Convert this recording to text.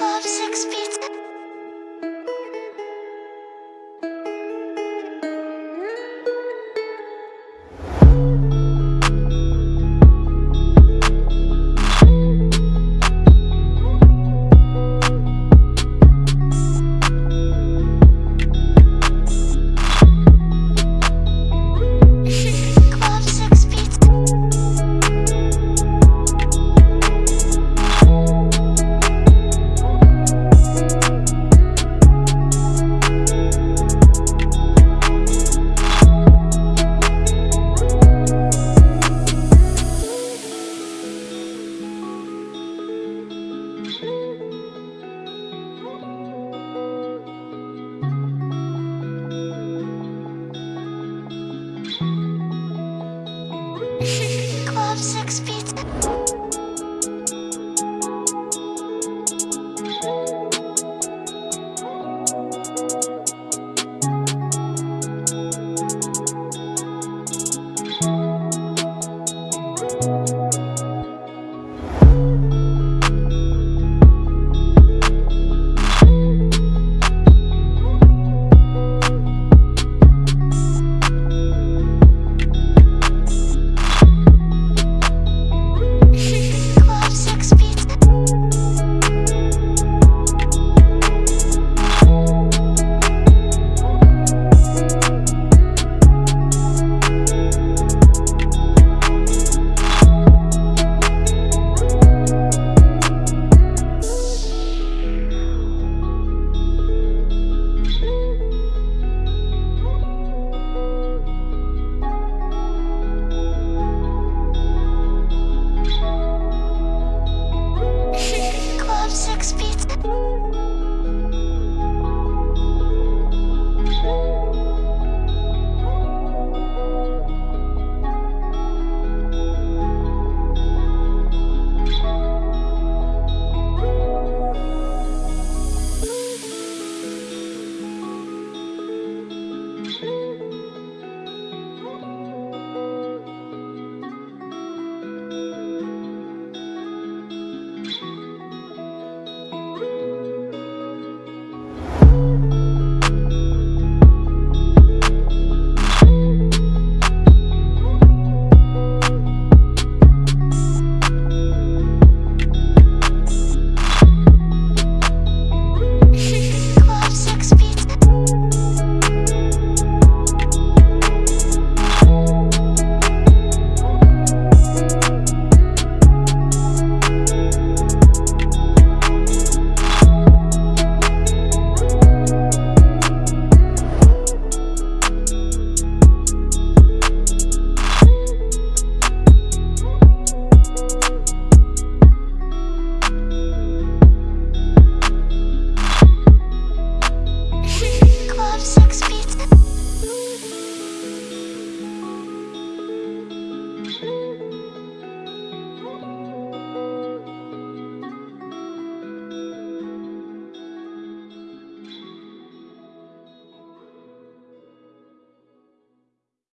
Club Six Beats. Six.